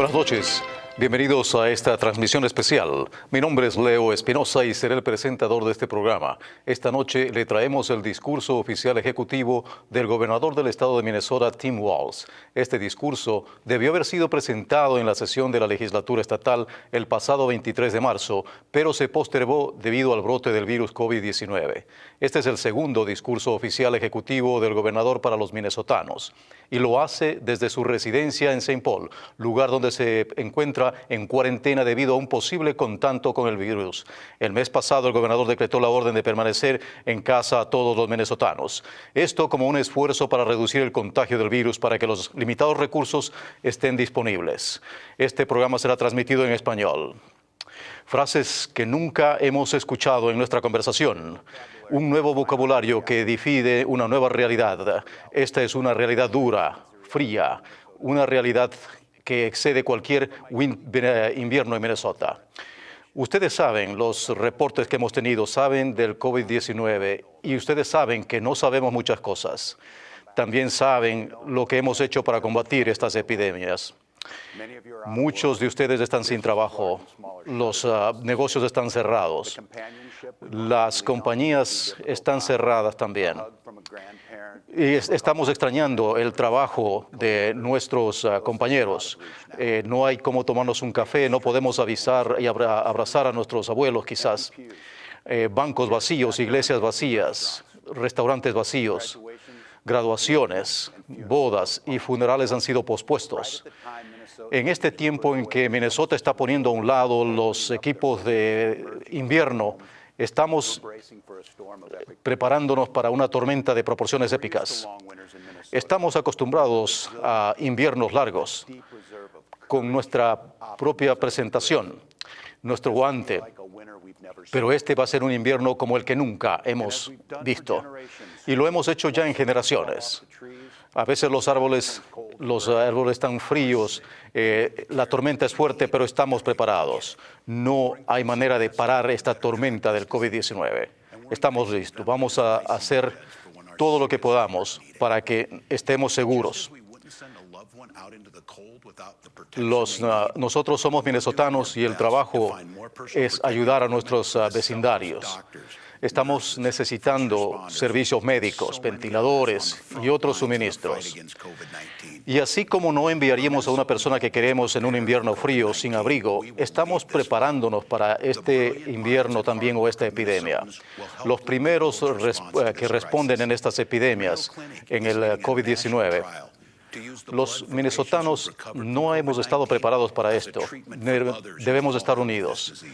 Buenas noches. Bienvenidos a esta transmisión especial. Mi nombre es Leo Espinosa y seré el presentador de este programa. Esta noche le traemos el discurso oficial ejecutivo del gobernador del estado de Minnesota, Tim Walz. Este discurso debió haber sido presentado en la sesión de la legislatura estatal el pasado 23 de marzo, pero se postergó debido al brote del virus COVID-19. Este es el segundo discurso oficial ejecutivo del gobernador para los minnesotanos y lo hace desde su residencia en St. Paul, lugar donde se encuentra en cuarentena debido a un posible contacto con el virus. El mes pasado el gobernador decretó la orden de permanecer en casa a todos los minnesotanos. Esto como un esfuerzo para reducir el contagio del virus para que los limitados recursos estén disponibles. Este programa será transmitido en español. Frases que nunca hemos escuchado en nuestra conversación un nuevo vocabulario que divide una nueva realidad. Esta es una realidad dura, fría, una realidad que excede cualquier invierno en Minnesota. Ustedes saben los reportes que hemos tenido, saben del COVID-19 y ustedes saben que no sabemos muchas cosas. También saben lo que hemos hecho para combatir estas epidemias. Muchos de ustedes están sin trabajo, los uh, negocios están cerrados, las compañías están cerradas también. Y estamos extrañando el trabajo de nuestros uh, compañeros. Eh, no hay cómo tomarnos un café, no podemos avisar y abrazar a nuestros abuelos quizás. Eh, bancos vacíos, iglesias vacías, restaurantes vacíos graduaciones, bodas y funerales han sido pospuestos. En este tiempo en que Minnesota está poniendo a un lado los equipos de invierno, estamos preparándonos para una tormenta de proporciones épicas. Estamos acostumbrados a inviernos largos con nuestra propia presentación, nuestro guante, pero este va a ser un invierno como el que nunca hemos visto. Y lo hemos hecho ya en generaciones. A veces los árboles, los árboles están fríos, eh, la tormenta es fuerte, pero estamos preparados. No hay manera de parar esta tormenta del COVID-19. Estamos listos. Vamos a hacer todo lo que podamos para que estemos seguros. Los, ah, nosotros somos minnesotanos y el trabajo es ayudar a nuestros ah, vecindarios. Estamos necesitando servicios médicos, ventiladores y otros suministros. Y así como no enviaríamos a una persona que queremos en un invierno frío sin abrigo, estamos preparándonos para este invierno también o esta epidemia. Los primeros que responden en estas epidemias, en el eh, COVID-19, los minnesotanos no hemos estado preparados para esto. Debemos estar unidos.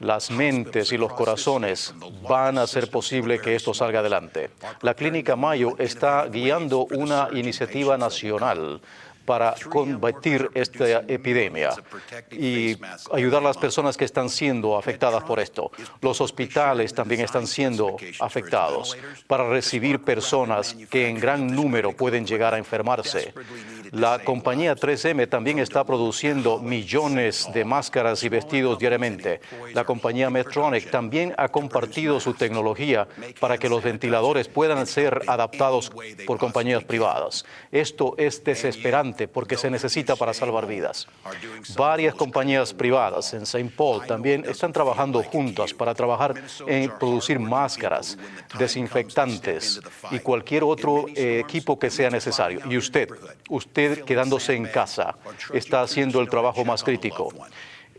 Las mentes y los corazones van a hacer posible que esto salga adelante. La Clínica Mayo está guiando una iniciativa nacional para combatir esta epidemia y ayudar a las personas que están siendo afectadas por esto. Los hospitales también están siendo afectados para recibir personas que en gran número pueden llegar a enfermarse. La compañía 3M también está produciendo millones de máscaras y vestidos diariamente. La compañía Medtronic también ha compartido su tecnología para que los ventiladores puedan ser adaptados por compañías privadas. Esto es desesperante porque se necesita para salvar vidas. Varias compañías privadas en St. Paul también están trabajando juntas para trabajar en producir máscaras, desinfectantes y cualquier otro eh, equipo que sea necesario. Y usted, usted quedándose en casa está haciendo el trabajo más crítico.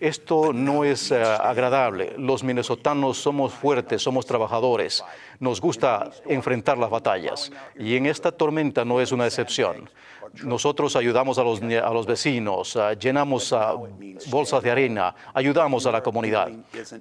Esto no es eh, agradable. Los minnesotanos somos fuertes, somos trabajadores, nos gusta enfrentar las batallas y en esta tormenta no es una excepción. Nosotros ayudamos a los, a los vecinos, llenamos bolsas de arena, ayudamos a la comunidad.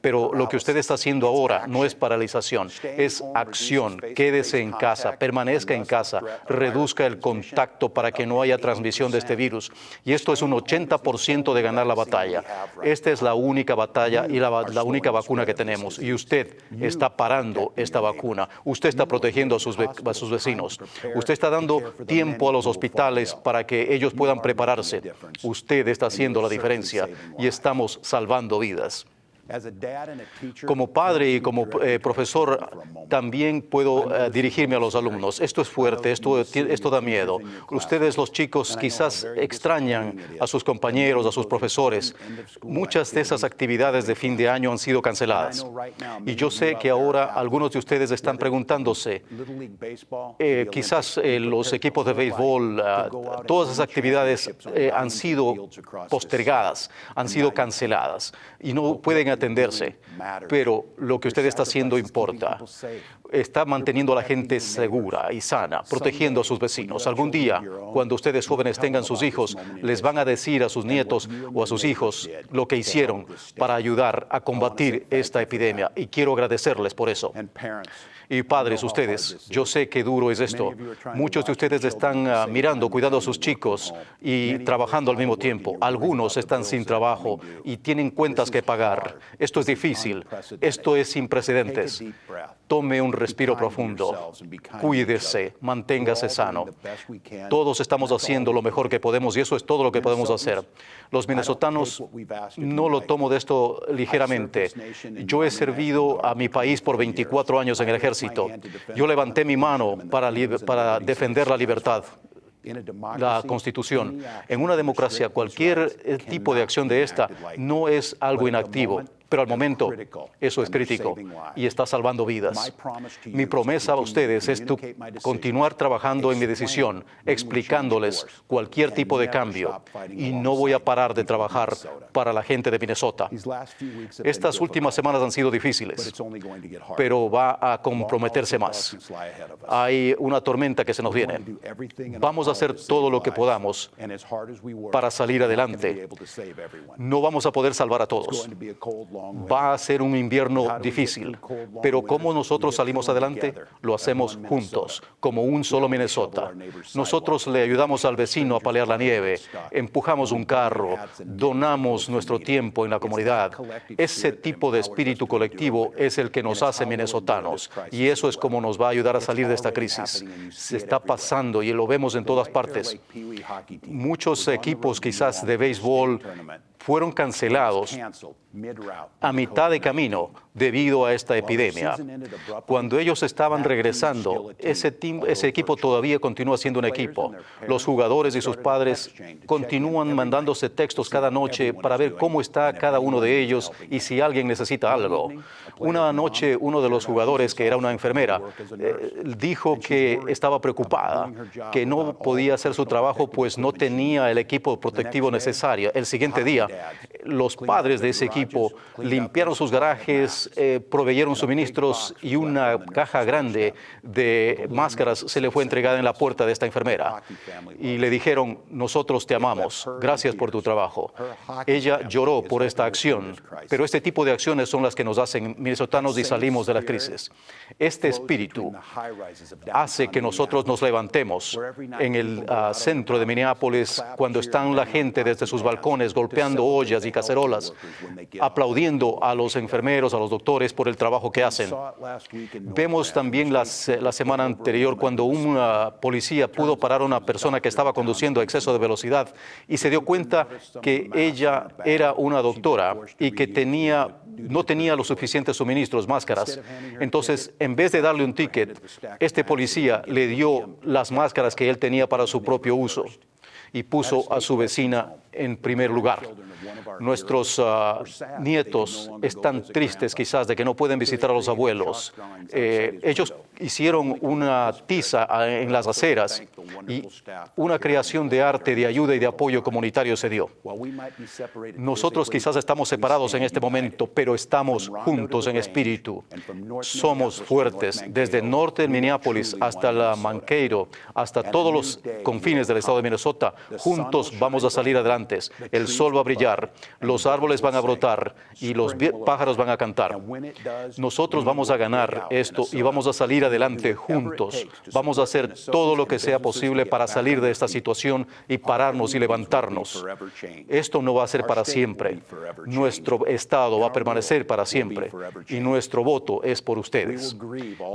Pero lo que usted está haciendo ahora no es paralización, es acción. Quédese en casa, permanezca en casa, reduzca el contacto para que no haya transmisión de este virus. Y esto es un 80% de ganar la batalla. Esta es la única batalla y la única vacuna que tenemos. Y usted está parando esta vacuna. Usted está protegiendo a sus, a sus vecinos. Usted está dando tiempo a los hospitales para que ellos puedan prepararse. Usted está haciendo la diferencia y estamos salvando vidas. Como padre y como eh, profesor también puedo eh, dirigirme a los alumnos. Esto es fuerte, esto, esto da miedo. Ustedes los chicos quizás extrañan a sus compañeros, a sus profesores. Muchas de esas actividades de fin de año han sido canceladas. Y yo sé que ahora algunos de ustedes están preguntándose, eh, quizás los equipos de béisbol, ah, todas esas actividades han sido postergadas, han sido canceladas y no pueden Pero lo que usted está haciendo importa. Está manteniendo a la gente segura y sana, protegiendo a sus vecinos. Algún día, cuando ustedes jóvenes tengan sus hijos, les van a decir a sus nietos o a sus hijos lo que hicieron para ayudar a combatir esta epidemia. Y quiero agradecerles por eso. Y padres, ustedes, yo sé qué duro es esto. Muchos de ustedes están ah, mirando, cuidando a sus chicos y trabajando al mismo tiempo. Algunos están sin trabajo y tienen cuentas que pagar. Esto es difícil. Esto es sin precedentes. Tome un respiro profundo. Cuídese, manténgase sano. Todos estamos haciendo lo mejor que podemos y eso es todo lo que podemos hacer. Los minnesotanos no lo tomo de esto ligeramente. Yo he servido a mi país por 24 años en el ejército yo levanté mi mano para, defender la libertad la Constitución. En una democracia, cualquier tipo de acción de esta no es algo inactivo. Pero al momento eso es crítico y está salvando vidas. Mi promesa a ustedes es continuar trabajando en mi decisión, explicándoles cualquier tipo de cambio y no voy a parar de trabajar para la gente de Minnesota. Estas últimas semanas han sido difíciles, pero va a comprometerse más. Hay una tormenta que se nos viene. Vamos a hacer todo lo que podamos para salir adelante. No vamos a poder salvar a todos va a ser un invierno difícil, pero como nosotros salimos adelante, lo hacemos juntos, como un solo Minnesota. Nosotros le ayudamos al vecino a paliar la nieve, empujamos un carro, donamos nuestro tiempo en la comunidad. Ese tipo de espíritu colectivo es el que nos hace minnesotanos y eso es como nos va a ayudar a salir de esta crisis. Se está pasando y lo vemos en todas partes. Muchos equipos quizás de béisbol fueron cancelados a mitad de camino debido a esta epidemia. Cuando ellos estaban regresando, ese, ese equipo todavía continúa siendo un equipo. Los jugadores y sus padres continúan mandándose textos cada noche para ver cómo está cada uno de ellos y si alguien necesita algo. Una noche uno de los jugadores, que era una enfermera, eh, dijo que estaba preocupada, que no podía hacer su trabajo pues no tenía el equipo protectivo necesario. El siguiente día, los padres de ese equipo limpiaron sus garajes, eh, proveyeron suministros y una caja grande de máscaras se le fue entregada en la puerta de esta enfermera. Y le dijeron, nosotros te amamos, gracias por tu trabajo. Ella lloró por esta acción, pero este tipo de acciones son las que nos hacen minnesotanos y salimos de la crisis. Este espíritu hace que nosotros nos levantemos en el ah, centro de Minneapolis cuando están la gente desde sus balcones golpeando ollas y cacerolas aplaudiendo a los enfermeros, a los doctores por el trabajo que hacen. Vemos también la semana anterior cuando una policía pudo parar a una persona que estaba conduciendo a exceso de velocidad y se dio cuenta que ella era una doctora y que tenía, no tenía los suficientes suministros, máscaras. Entonces, en vez de darle un ticket, este policía le dio las máscaras que él tenía para su propio uso y puso a su vecina en primer lugar. Nuestros ah, nietos están tristes quizás de que no pueden visitar a los abuelos. Eh, ellos hicieron una tiza en las aceras y una creación de arte de ayuda y de apoyo comunitario se dio. Nosotros quizás estamos separados en este momento, pero estamos juntos en espíritu. Somos fuertes desde el norte de Minneapolis hasta la Manqueiro, hasta todos los confines del estado de Minnesota. Juntos vamos a salir adelante el sol va a brillar, los árboles van a brotar y los pájaros van a cantar. Nosotros vamos a ganar esto y vamos a salir adelante juntos. Vamos a hacer todo lo que sea posible para salir de esta situación y pararnos y levantarnos. Esto no va a ser para siempre. Nuestro Estado va a permanecer para siempre y nuestro voto es por ustedes.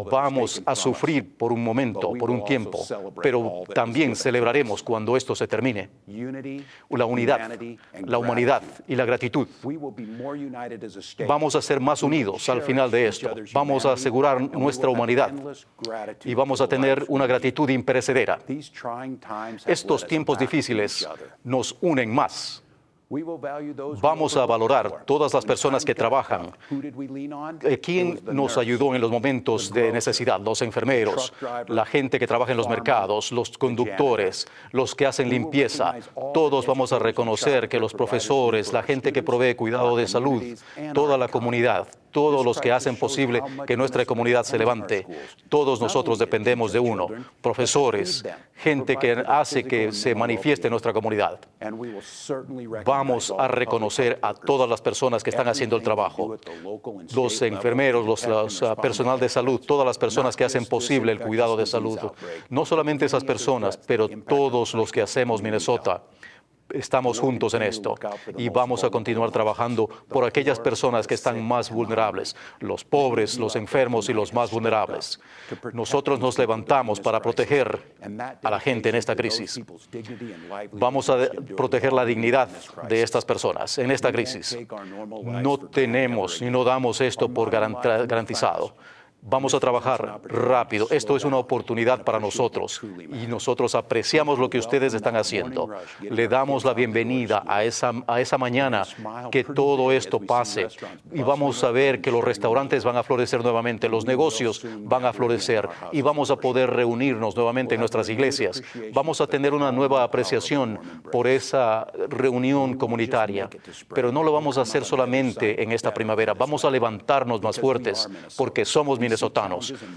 Vamos a sufrir por un momento, por un tiempo, pero también celebraremos cuando esto se termine. La unidad, la humanidad y la gratitud. Vamos a ser más unidos al final de esto. Vamos a asegurar nuestra humanidad y vamos a tener una gratitud imperecedera. Estos tiempos difíciles nos unen más. Vamos a valorar todas las personas que trabajan. Eh, ¿Quién nos ayudó en los momentos de necesidad? Los enfermeros, la gente que trabaja en los mercados, los conductores, los que hacen limpieza. Todos vamos a reconocer que los profesores, la gente que provee cuidado de salud, toda la comunidad, todos los que hacen posible que nuestra comunidad se levante. Todos nosotros dependemos de uno, profesores, gente que hace que se manifieste nuestra comunidad. Vamos a reconocer a todas las personas que están haciendo el trabajo, los enfermeros, los, uh, personal de salud, todas las personas que hacen posible el cuidado de salud. No solamente esas personas, pero todos los que hacemos Minnesota estamos juntos en esto y vamos a continuar trabajando por aquellas personas que están más vulnerables, los pobres, los enfermos y los más vulnerables. Nosotros nos levantamos para proteger a la gente en esta crisis. Vamos a proteger la dignidad de estas personas en esta crisis. No tenemos ni no damos esto por garantizado. Vamos a trabajar rápido. Esto es una oportunidad para nosotros y nosotros apreciamos lo que ustedes están haciendo. Le damos la bienvenida a esa, a esa mañana que todo esto pase y vamos a ver que los restaurantes van a florecer nuevamente, los negocios van a florecer y vamos a poder reunirnos nuevamente en nuestras iglesias. Vamos a tener una nueva apreciación por esa reunión comunitaria, pero no lo vamos a hacer solamente en esta primavera. Vamos a levantarnos más fuertes porque somos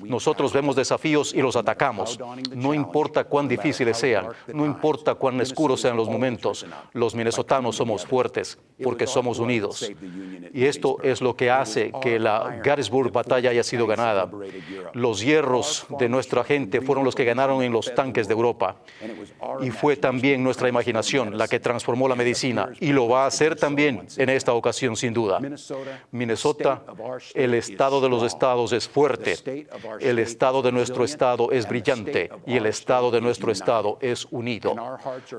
nosotros vemos desafíos y los atacamos. No importa cuán difíciles sean, no importa cuán oscuros sean los momentos, los minnesotanos somos fuertes porque somos unidos. Y esto es lo que hace que la Gettysburg batalla haya sido ganada. Los hierros de nuestra gente fueron los que ganaron en los tanques de Europa. Y fue también nuestra imaginación la que transformó la medicina y lo va a hacer también en esta ocasión sin duda. Minnesota, el estado de los estados es fuerte el estado de nuestro estado es brillante y el estado de nuestro estado es unido.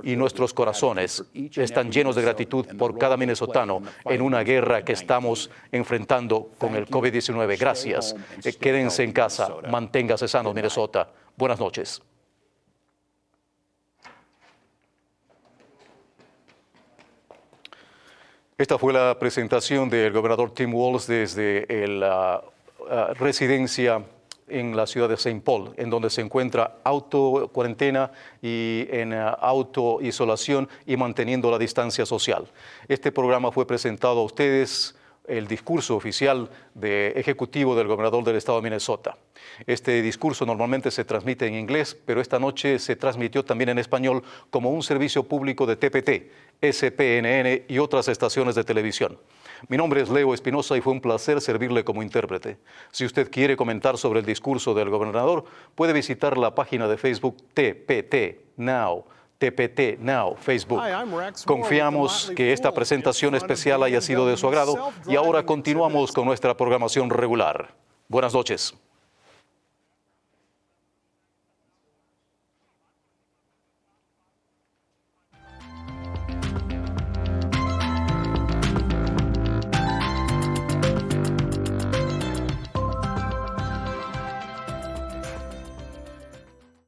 Y nuestros corazones están llenos de gratitud por cada minnesotano en una guerra que estamos enfrentando con el COVID-19. Gracias. Eh, quédense en casa. Manténgase sano, Minnesota. Buenas noches. Esta fue la presentación del gobernador Tim Walz desde el ah, eh, residencia en la ciudad de St. Paul, en donde se encuentra auto cuarentena y en uh, auto isolación y manteniendo la distancia social. Este programa fue presentado a ustedes el discurso oficial de ejecutivo del gobernador del estado de Minnesota. Este discurso normalmente se transmite en inglés, pero esta noche se transmitió también en español como un servicio público de TPT, SPNN y otras estaciones de televisión. Mi nombre es Leo Espinosa y fue un placer servirle como intérprete. Si usted quiere comentar sobre el discurso del gobernador, puede visitar la página de Facebook TPT Now. TPT Now, Facebook. Confiamos que esta presentación especial haya sido de su agrado y ahora continuamos con nuestra programación regular. Buenas noches.